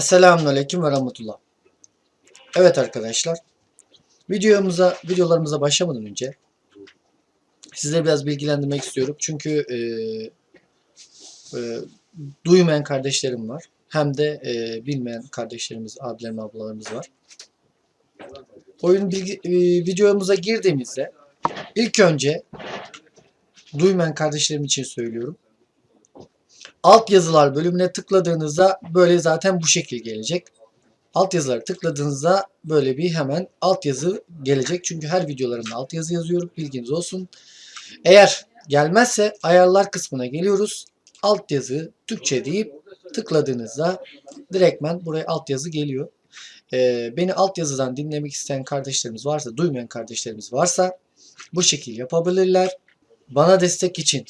Selamünaleyküm ve rahmetullah. Evet arkadaşlar. Videomuza, videolarımıza başlamadan önce size biraz bilgilendirmek istiyorum. Çünkü e, e, duymayan kardeşlerim var. Hem de e, bilmeyen kardeşlerimiz, abilerim, ablalarımız var. Oyun bilgi, e, videomuza girdiğimizde ilk önce duymayan kardeşlerim için söylüyorum. Alt yazılar bölümüne tıkladığınızda böyle zaten bu şekil gelecek. Alt yazıları tıkladığınızda böyle bir hemen alt yazı gelecek. Çünkü her videolarımda alt yazı yazıyorum. Bilginiz olsun. Eğer gelmezse ayarlar kısmına geliyoruz. Alt yazı Türkçe deyip tıkladığınızda direktmen buraya alt yazı geliyor. Ee, beni alt yazıdan dinlemek isteyen kardeşlerimiz varsa, duymayan kardeşlerimiz varsa bu şekil yapabilirler. Bana destek için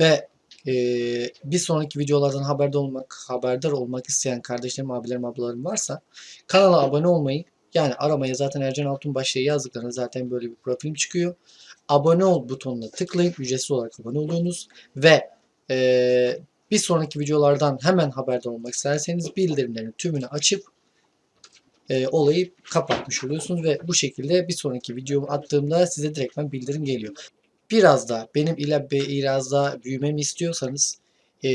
ve ee, bir sonraki videolardan haberdar olmak, haberdar olmak isteyen kardeşlerim, abilerim, ablalarım varsa kanala abone olmayı yani aramaya zaten Ercan Altunbaş diye yazdıklarında zaten böyle bir profilim çıkıyor. Abone ol butonuna tıklayın. Ücretsiz olarak abone oluyorsunuz. Ve ee, bir sonraki videolardan hemen haberdar olmak isterseniz bildirimlerin tümünü açıp e, olayı kapatmış oluyorsunuz ve bu şekilde bir sonraki videomu attığımda size direktmen bildirim geliyor biraz da benim ile biraz daha büyümemi istiyorsanız e,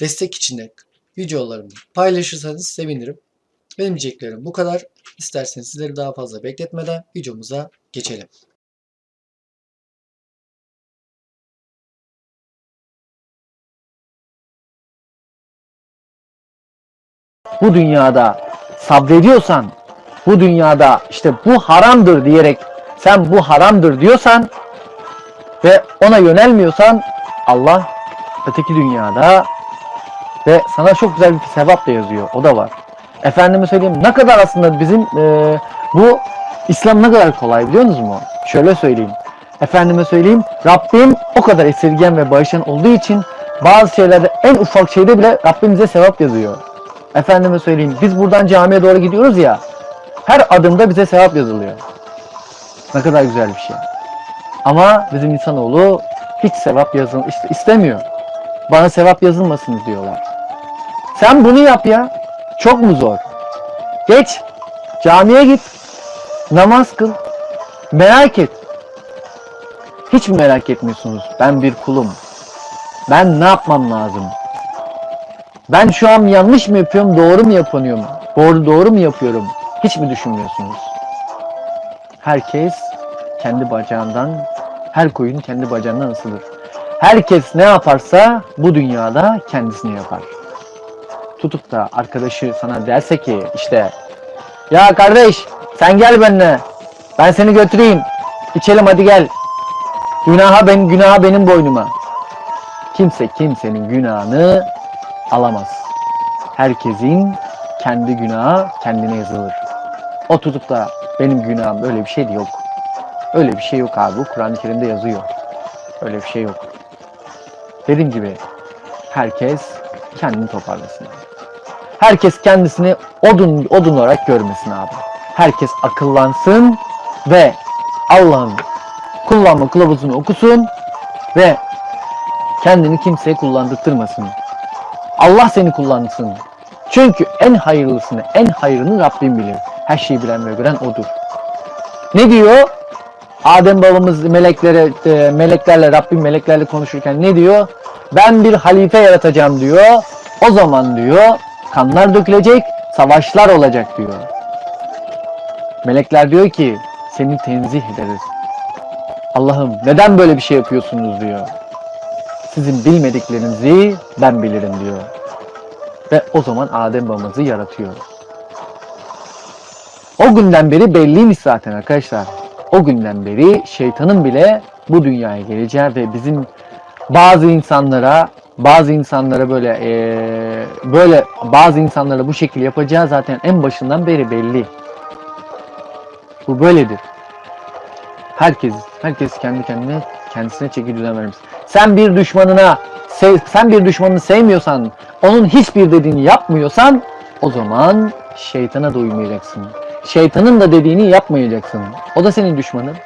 destek için de videolarımı paylaşırsanız sevinirim. Benim diyeceklerim bu kadar. İsterseniz sizleri daha fazla bekletmeden videomuza geçelim. bu dünyada sabrediyorsan, bu dünyada işte bu haramdır diyerek sen bu haramdır diyorsan ve ona yönelmiyorsan Allah öteki dünyada ve sana çok güzel bir sevap da yazıyor. O da var. Efendime söyleyeyim ne kadar aslında bizim e, bu İslam ne kadar kolay biliyor musunuz mu? Şöyle söyleyeyim. Efendime söyleyeyim Rabbim o kadar esirgen ve bağışlayan olduğu için bazı şeylerde en ufak şeyde bile Rabbimize sevap yazıyor. Efendime söyleyeyim biz buradan camiye doğru gidiyoruz ya her adımda bize sevap yazılıyor. Ne kadar güzel bir şey. Ama bizim insanoğlu hiç sevap yazın istemiyor. Bana sevap yazılmasın diyorlar. Sen bunu yap ya. Çok mu zor? Geç. Camiye git. Namaz kıl. Merak et. Hiç mi merak etmiyorsunuz? Ben bir kulum. Ben ne yapmam lazım? Ben şu an yanlış mı yapıyorum, doğru mu yapıyorum? Doğru doğru mu yapıyorum? Hiç mi düşünmüyorsunuz? Herkes kendi bacağından, her koyun kendi bacağından ısılır. Herkes ne yaparsa bu dünyada kendisini yapar. Tutup da arkadaşı sana derse ki işte ya kardeş sen gel benimle ben seni götüreyim içelim hadi gel. Günaha ben günaha benim boynuma. Kimse kimsenin günahını alamaz. Herkesin kendi günahı kendine yazılır. O tutup da benim günahım öyle bir şey de yok öyle bir şey yok abi Kur'an-ı Kerim'de yazıyor öyle bir şey yok dediğim gibi herkes kendini toparlasın herkes kendisini odun odun olarak görmesin abi. Herkes akıllansın ve Allah'ın kullanma kılavuzunu okusun ve kendini kimseye kullandırtmasın. Allah seni kullansın. Çünkü en hayırlısını, en hayırını Rabbim bilir. Her şeyi bilen ve gören O'dur. Ne diyor? Adem babamız meleklere, e, meleklerle, Rabbim meleklerle konuşurken ne diyor? Ben bir halife yaratacağım diyor. O zaman diyor kanlar dökülecek, savaşlar olacak diyor. Melekler diyor ki seni tenzih ederiz. Allah'ım neden böyle bir şey yapıyorsunuz diyor. Sizin bilmediklerinizi ben bilirim diyor. Ve o zaman Adem babamızı yaratıyor. O günden beri belliymiş zaten arkadaşlar. O günden beri şeytanın bile bu dünyaya geleceği ve bizim bazı insanlara bazı insanlara böyle ee, böyle bazı insanlara bu şekil yapacağı zaten en başından beri belli. Bu böyledir. Herkes herkes kendi kendine kendisine çeki düzen vermiş. Sen bir düşmanına sen bir düşmanını sevmiyorsan, onun hiçbir dediğini yapmıyorsan o zaman şeytana da uymayacaksın. Şeytanın da dediğini yapmayacaksın. O da senin düşmanın.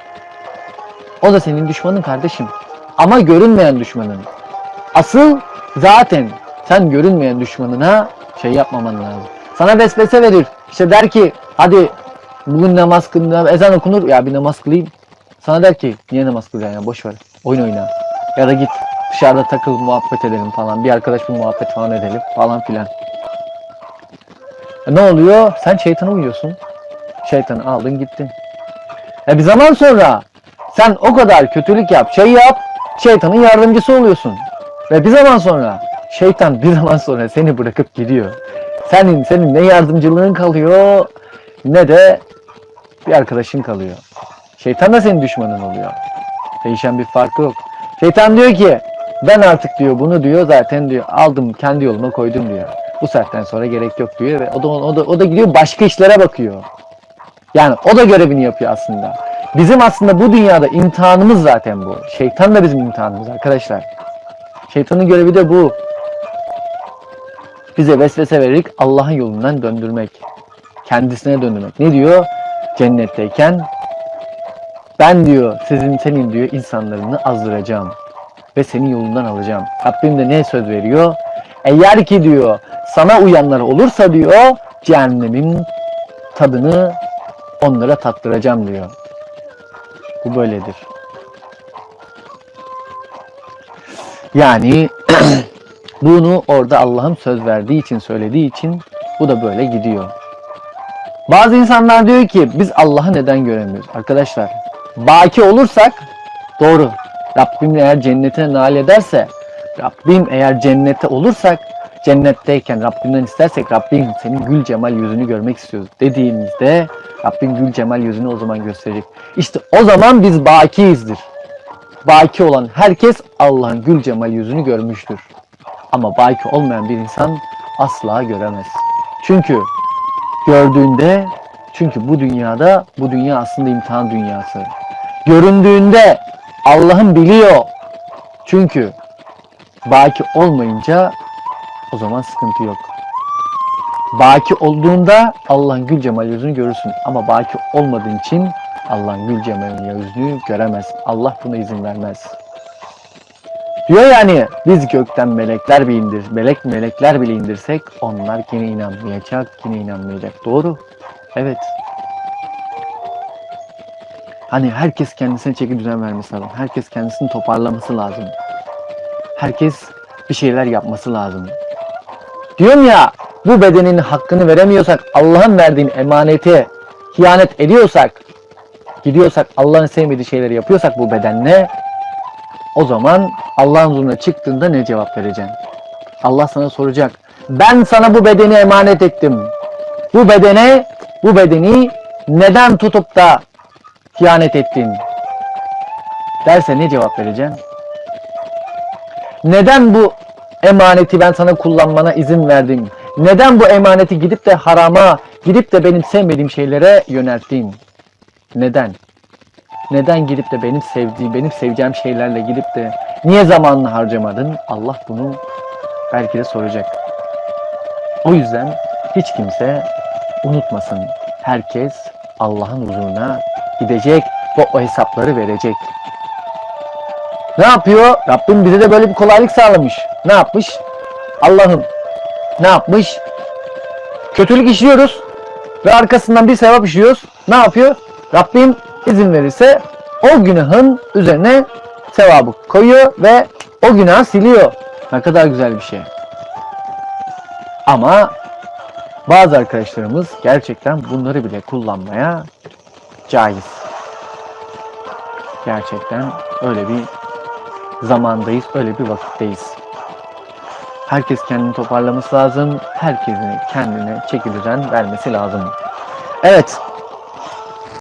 O da senin düşmanın kardeşim. Ama görünmeyen düşmanın. Asıl zaten sen görünmeyen düşmanına şey yapmaman lazım. Sana vesvese verir. İşte der ki hadi bugün namaz kılın, ezan okunur ya bir namaz kılayım. Sana der ki niye namaz kılacaksın ya boş ver. Oyun oyna. Ya da git dışarıda takıl muhabbet edelim falan. Bir arkadaş bir muhabbet falan edelim falan filan. E ne oluyor? Sen şeytana uyuyorsun. Şeytanı aldın gittin. E bir zaman sonra sen o kadar kötülük yap, şey yap, şeytanın yardımcısı oluyorsun. Ve bir zaman sonra şeytan bir zaman sonra seni bırakıp gidiyor. Senin senin ne yardımcılığın kalıyor ne de bir arkadaşın kalıyor. Şeytan da senin düşmanın oluyor. Değişen bir farkı yok. Şeytan diyor ki ben artık diyor bunu diyor zaten diyor aldım kendi yoluma koydum diyor. Bu saatten sonra gerek yok diyor ve o da o da o da gidiyor başka işlere bakıyor. Yani o da görevini yapıyor aslında. Bizim aslında bu dünyada imtihanımız zaten bu. Şeytan da bizim imtihanımız arkadaşlar. Şeytanın görevi de bu. Bize vesvese vererek Allah'ın yolundan döndürmek. Kendisine döndürmek. Ne diyor? Cennetteyken ben diyor sizin senin diyor insanlarını azdıracağım ve senin yolundan alacağım. Rabbim de ne söz veriyor? Eğer ki diyor sana uyanlar olursa diyor cehennemin tadını onlara tattıracağım diyor. Bu böyledir. Yani bunu orada Allah'ın söz verdiği için söylediği için bu da böyle gidiyor. Bazı insanlar diyor ki biz Allah'ı neden göremiyoruz? Arkadaşlar baki olursak doğru. Rabbim eğer cennetine nail ederse Rabbim eğer cennete olursak cennetteyken Rabbimden istersek Rabbim senin gül cemal yüzünü görmek istiyoruz dediğimizde Rabbim gül cemal yüzünü o zaman gösterecek. İşte o zaman biz bakiyizdir. Baki olan herkes Allah'ın gül cemal yüzünü görmüştür. Ama baki olmayan bir insan asla göremez. Çünkü gördüğünde çünkü bu dünyada bu dünya aslında imtihan dünyası. Göründüğünde Allah'ın biliyor. Çünkü baki olmayınca o zaman sıkıntı yok. Baki olduğunda Allah'ın gül cemal yüzünü görürsün. Ama baki olmadığın için Allah'ın gül cemal yüzünü göremez. Allah buna izin vermez. Diyor yani biz gökten melekler bir indir, melek melekler bile indirsek onlar yine inanmayacak, yine inanmayacak. Doğru. Evet. Hani herkes kendisine çeki düzen vermesi lazım. Herkes kendisini toparlaması lazım. Herkes bir şeyler yapması lazım. Diyorum ya bu bedenin hakkını veremiyorsak, Allah'ın verdiğin emaneti hiyanet ediyorsak, gidiyorsak Allah'ın sevmediği şeyleri yapıyorsak bu bedenle o zaman Allah'ın huzuruna çıktığında ne cevap vereceksin? Allah sana soracak. Ben sana bu bedeni emanet ettim. Bu bedene, bu bedeni neden tutup da ihanet ettin? Derse ne cevap vereceksin? Neden bu emaneti ben sana kullanmana izin verdim? Neden bu emaneti gidip de harama, gidip de benim sevmediğim şeylere yönelttin? Neden? Neden gidip de benim sevdiğim, benim seveceğim şeylerle gidip de niye zamanını harcamadın? Allah bunu belki de soracak. O yüzden hiç kimse unutmasın. Herkes Allah'ın huzuruna gidecek ve o hesapları verecek. Ne yapıyor? Rabbim bize de böyle bir kolaylık sağlamış. Ne yapmış? Allah'ım ne yapmış? Kötülük işliyoruz ve arkasından bir sevap işliyoruz. Ne yapıyor? Rabbim izin verirse o günahın üzerine sevabı koyuyor ve o günahı siliyor. Ne kadar güzel bir şey. Ama bazı arkadaşlarımız gerçekten bunları bile kullanmaya caiz. Gerçekten öyle bir zamandayız, öyle bir vakitteyiz. Herkes kendini toparlaması lazım. Herkesin kendine çeki vermesi lazım. Evet,